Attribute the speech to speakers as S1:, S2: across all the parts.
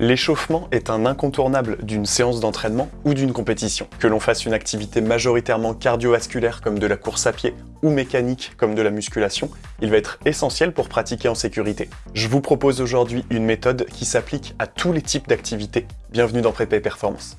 S1: L'échauffement est un incontournable d'une séance d'entraînement ou d'une compétition. Que l'on fasse une activité majoritairement cardiovasculaire comme de la course à pied ou mécanique comme de la musculation, il va être essentiel pour pratiquer en sécurité. Je vous propose aujourd'hui une méthode qui s'applique à tous les types d'activités. Bienvenue dans Prépa Performance.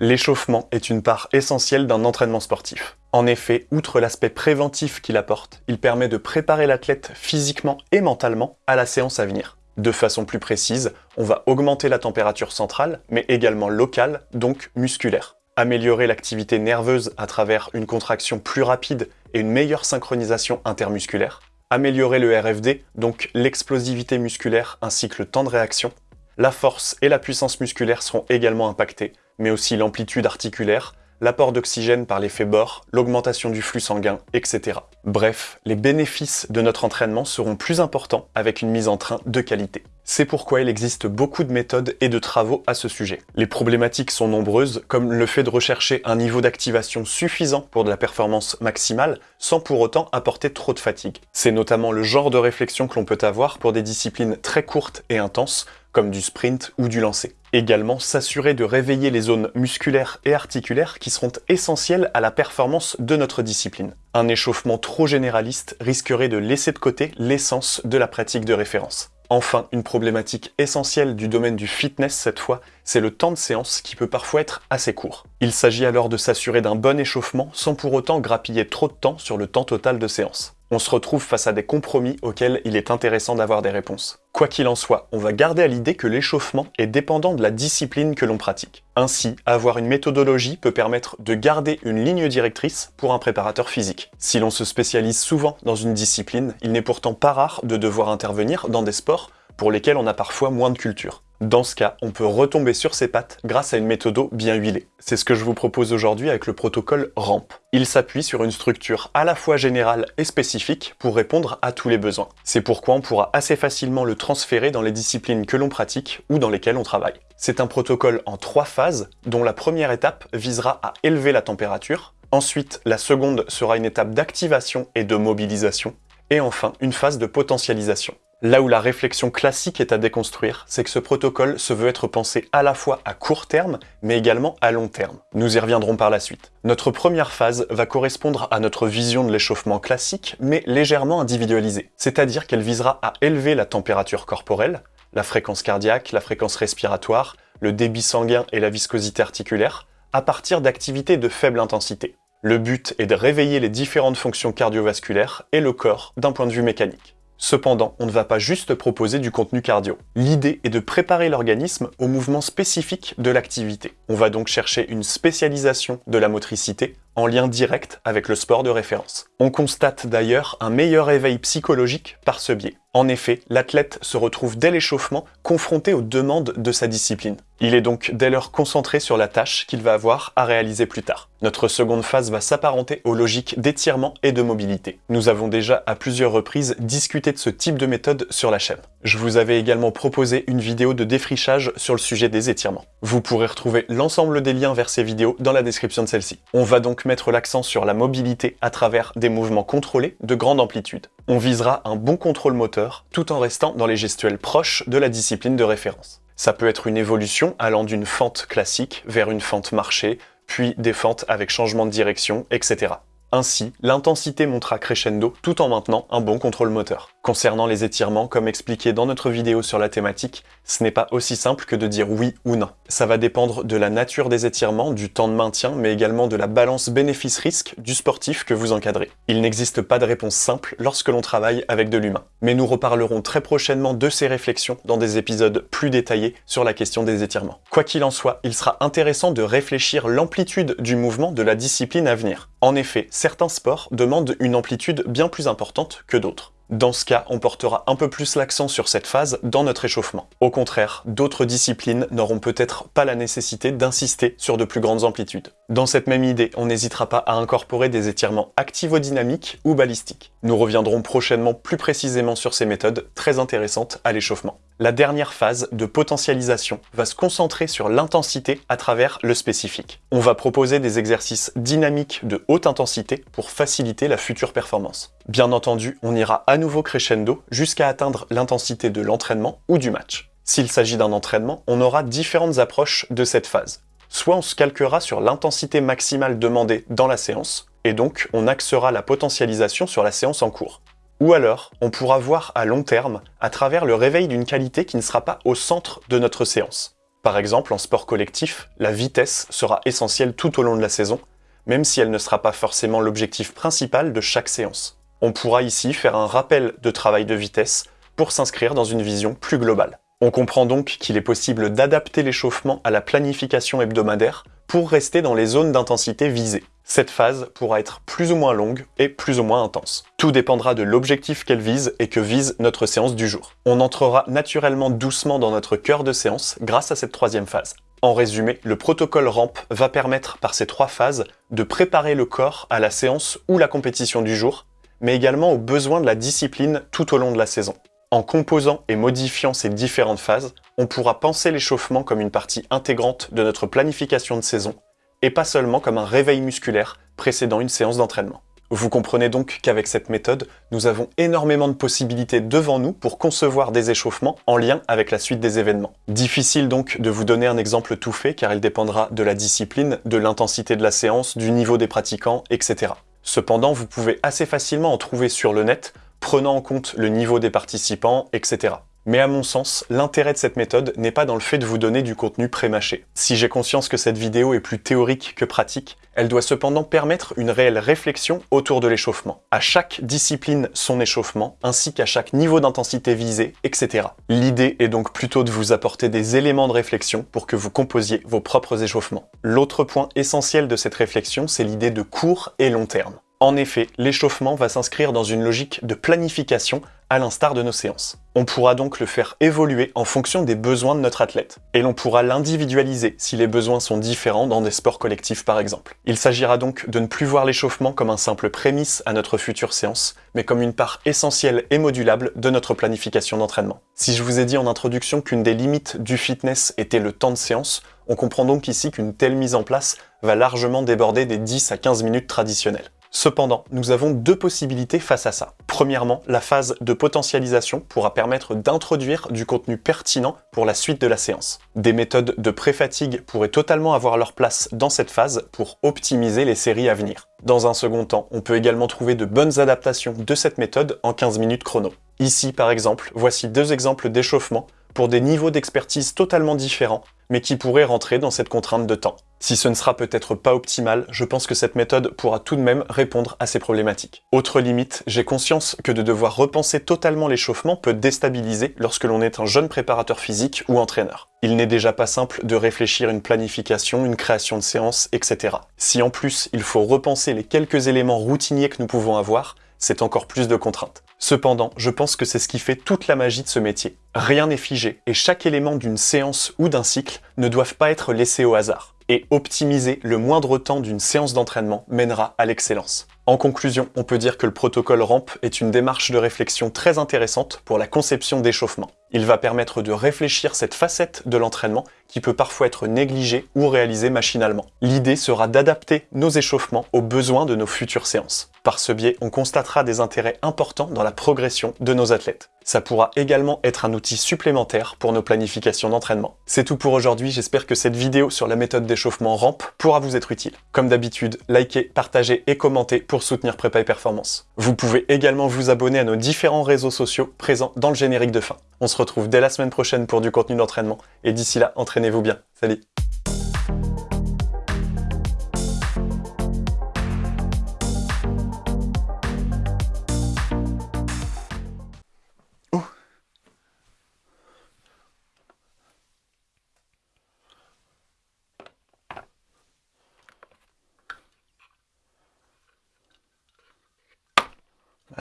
S1: L'échauffement est une part essentielle d'un entraînement sportif. En effet, outre l'aspect préventif qu'il apporte, il permet de préparer l'athlète physiquement et mentalement à la séance à venir. De façon plus précise, on va augmenter la température centrale, mais également locale, donc musculaire. Améliorer l'activité nerveuse à travers une contraction plus rapide et une meilleure synchronisation intermusculaire. Améliorer le RFD, donc l'explosivité musculaire ainsi que le temps de réaction. La force et la puissance musculaire seront également impactées, mais aussi l'amplitude articulaire, l'apport d'oxygène par l'effet bord, l'augmentation du flux sanguin, etc. Bref, les bénéfices de notre entraînement seront plus importants avec une mise en train de qualité. C'est pourquoi il existe beaucoup de méthodes et de travaux à ce sujet. Les problématiques sont nombreuses, comme le fait de rechercher un niveau d'activation suffisant pour de la performance maximale, sans pour autant apporter trop de fatigue. C'est notamment le genre de réflexion que l'on peut avoir pour des disciplines très courtes et intenses, comme du sprint ou du lancer. Également, s'assurer de réveiller les zones musculaires et articulaires qui seront essentielles à la performance de notre discipline. Un échauffement trop généraliste risquerait de laisser de côté l'essence de la pratique de référence. Enfin, une problématique essentielle du domaine du fitness cette fois, c'est le temps de séance qui peut parfois être assez court. Il s'agit alors de s'assurer d'un bon échauffement sans pour autant grappiller trop de temps sur le temps total de séance on se retrouve face à des compromis auxquels il est intéressant d'avoir des réponses. Quoi qu'il en soit, on va garder à l'idée que l'échauffement est dépendant de la discipline que l'on pratique. Ainsi, avoir une méthodologie peut permettre de garder une ligne directrice pour un préparateur physique. Si l'on se spécialise souvent dans une discipline, il n'est pourtant pas rare de devoir intervenir dans des sports pour lesquels on a parfois moins de culture. Dans ce cas, on peut retomber sur ses pattes grâce à une méthode bien huilée. C'est ce que je vous propose aujourd'hui avec le protocole RAMP. Il s'appuie sur une structure à la fois générale et spécifique pour répondre à tous les besoins. C'est pourquoi on pourra assez facilement le transférer dans les disciplines que l'on pratique ou dans lesquelles on travaille. C'est un protocole en trois phases, dont la première étape visera à élever la température, ensuite la seconde sera une étape d'activation et de mobilisation, et enfin une phase de potentialisation. Là où la réflexion classique est à déconstruire, c'est que ce protocole se veut être pensé à la fois à court terme, mais également à long terme. Nous y reviendrons par la suite. Notre première phase va correspondre à notre vision de l'échauffement classique, mais légèrement individualisée. C'est-à-dire qu'elle visera à élever la température corporelle, la fréquence cardiaque, la fréquence respiratoire, le débit sanguin et la viscosité articulaire, à partir d'activités de faible intensité. Le but est de réveiller les différentes fonctions cardiovasculaires et le corps d'un point de vue mécanique. Cependant, on ne va pas juste proposer du contenu cardio. L'idée est de préparer l'organisme au mouvement spécifique de l'activité. On va donc chercher une spécialisation de la motricité en lien direct avec le sport de référence. On constate d'ailleurs un meilleur éveil psychologique par ce biais. En effet, l'athlète se retrouve dès l'échauffement confronté aux demandes de sa discipline. Il est donc dès lors concentré sur la tâche qu'il va avoir à réaliser plus tard. Notre seconde phase va s'apparenter aux logiques d'étirement et de mobilité. Nous avons déjà à plusieurs reprises discuté de ce type de méthode sur la chaîne. Je vous avais également proposé une vidéo de défrichage sur le sujet des étirements. Vous pourrez retrouver l'ensemble des liens vers ces vidéos dans la description de celle-ci. On va donc mettre l'accent sur la mobilité à travers des mouvements contrôlés de grande amplitude. On visera un bon contrôle moteur tout en restant dans les gestuels proches de la discipline de référence. Ça peut être une évolution allant d'une fente classique vers une fente marchée, puis des fentes avec changement de direction, etc. Ainsi, l'intensité montera crescendo tout en maintenant un bon contrôle moteur. Concernant les étirements, comme expliqué dans notre vidéo sur la thématique, ce n'est pas aussi simple que de dire oui ou non. Ça va dépendre de la nature des étirements, du temps de maintien, mais également de la balance bénéfice-risque du sportif que vous encadrez. Il n'existe pas de réponse simple lorsque l'on travaille avec de l'humain. Mais nous reparlerons très prochainement de ces réflexions dans des épisodes plus détaillés sur la question des étirements. Quoi qu'il en soit, il sera intéressant de réfléchir l'amplitude du mouvement de la discipline à venir. En effet, certains sports demandent une amplitude bien plus importante que d'autres. Dans ce cas, on portera un peu plus l'accent sur cette phase dans notre échauffement. Au contraire, d'autres disciplines n'auront peut-être pas la nécessité d'insister sur de plus grandes amplitudes. Dans cette même idée, on n'hésitera pas à incorporer des étirements activo-dynamiques ou balistiques. Nous reviendrons prochainement plus précisément sur ces méthodes très intéressantes à l'échauffement. La dernière phase de potentialisation va se concentrer sur l'intensité à travers le spécifique. On va proposer des exercices dynamiques de haute intensité pour faciliter la future performance. Bien entendu, on ira à nouveau crescendo jusqu'à atteindre l'intensité de l'entraînement ou du match. S'il s'agit d'un entraînement, on aura différentes approches de cette phase soit on se calquera sur l'intensité maximale demandée dans la séance, et donc on axera la potentialisation sur la séance en cours. Ou alors, on pourra voir à long terme à travers le réveil d'une qualité qui ne sera pas au centre de notre séance. Par exemple, en sport collectif, la vitesse sera essentielle tout au long de la saison, même si elle ne sera pas forcément l'objectif principal de chaque séance. On pourra ici faire un rappel de travail de vitesse pour s'inscrire dans une vision plus globale. On comprend donc qu'il est possible d'adapter l'échauffement à la planification hebdomadaire pour rester dans les zones d'intensité visées. Cette phase pourra être plus ou moins longue et plus ou moins intense. Tout dépendra de l'objectif qu'elle vise et que vise notre séance du jour. On entrera naturellement doucement dans notre cœur de séance grâce à cette troisième phase. En résumé, le protocole RAMP va permettre par ces trois phases de préparer le corps à la séance ou la compétition du jour, mais également aux besoins de la discipline tout au long de la saison. En composant et modifiant ces différentes phases, on pourra penser l'échauffement comme une partie intégrante de notre planification de saison, et pas seulement comme un réveil musculaire précédant une séance d'entraînement. Vous comprenez donc qu'avec cette méthode, nous avons énormément de possibilités devant nous pour concevoir des échauffements en lien avec la suite des événements. Difficile donc de vous donner un exemple tout fait car il dépendra de la discipline, de l'intensité de la séance, du niveau des pratiquants, etc. Cependant, vous pouvez assez facilement en trouver sur le net prenant en compte le niveau des participants, etc. Mais à mon sens, l'intérêt de cette méthode n'est pas dans le fait de vous donner du contenu pré-mâché. Si j'ai conscience que cette vidéo est plus théorique que pratique, elle doit cependant permettre une réelle réflexion autour de l'échauffement. À chaque discipline, son échauffement, ainsi qu'à chaque niveau d'intensité visé, etc. L'idée est donc plutôt de vous apporter des éléments de réflexion pour que vous composiez vos propres échauffements. L'autre point essentiel de cette réflexion, c'est l'idée de court et long terme. En effet, l'échauffement va s'inscrire dans une logique de planification à l'instar de nos séances. On pourra donc le faire évoluer en fonction des besoins de notre athlète, et l'on pourra l'individualiser si les besoins sont différents dans des sports collectifs par exemple. Il s'agira donc de ne plus voir l'échauffement comme un simple prémisse à notre future séance, mais comme une part essentielle et modulable de notre planification d'entraînement. Si je vous ai dit en introduction qu'une des limites du fitness était le temps de séance, on comprend donc ici qu'une telle mise en place va largement déborder des 10 à 15 minutes traditionnelles. Cependant, nous avons deux possibilités face à ça. Premièrement, la phase de potentialisation pourra permettre d'introduire du contenu pertinent pour la suite de la séance. Des méthodes de pré-fatigue pourraient totalement avoir leur place dans cette phase pour optimiser les séries à venir. Dans un second temps, on peut également trouver de bonnes adaptations de cette méthode en 15 minutes chrono. Ici, par exemple, voici deux exemples d'échauffement pour des niveaux d'expertise totalement différents, mais qui pourraient rentrer dans cette contrainte de temps. Si ce ne sera peut-être pas optimal, je pense que cette méthode pourra tout de même répondre à ces problématiques. Autre limite, j'ai conscience que de devoir repenser totalement l'échauffement peut déstabiliser lorsque l'on est un jeune préparateur physique ou entraîneur. Il n'est déjà pas simple de réfléchir une planification, une création de séance, etc. Si en plus il faut repenser les quelques éléments routiniers que nous pouvons avoir, c'est encore plus de contraintes. Cependant, je pense que c'est ce qui fait toute la magie de ce métier. Rien n'est figé, et chaque élément d'une séance ou d'un cycle ne doivent pas être laissés au hasard. Et optimiser le moindre temps d'une séance d'entraînement mènera à l'excellence. En conclusion, on peut dire que le protocole RAMP est une démarche de réflexion très intéressante pour la conception d'échauffement. Il va permettre de réfléchir cette facette de l'entraînement qui peut parfois être négligée ou réalisée machinalement. L'idée sera d'adapter nos échauffements aux besoins de nos futures séances. Par ce biais, on constatera des intérêts importants dans la progression de nos athlètes. Ça pourra également être un outil supplémentaire pour nos planifications d'entraînement. C'est tout pour aujourd'hui, j'espère que cette vidéo sur la méthode d'échauffement rampe pourra vous être utile. Comme d'habitude, likez, partagez et commentez pour soutenir Prépa et Performance. Vous pouvez également vous abonner à nos différents réseaux sociaux présents dans le générique de fin. On se retrouve dès la semaine prochaine pour du contenu d'entraînement, et d'ici là, entraînez-vous bien. Salut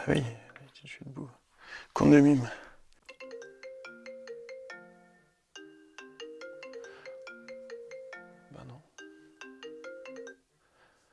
S1: oui, je suis debout. Mime.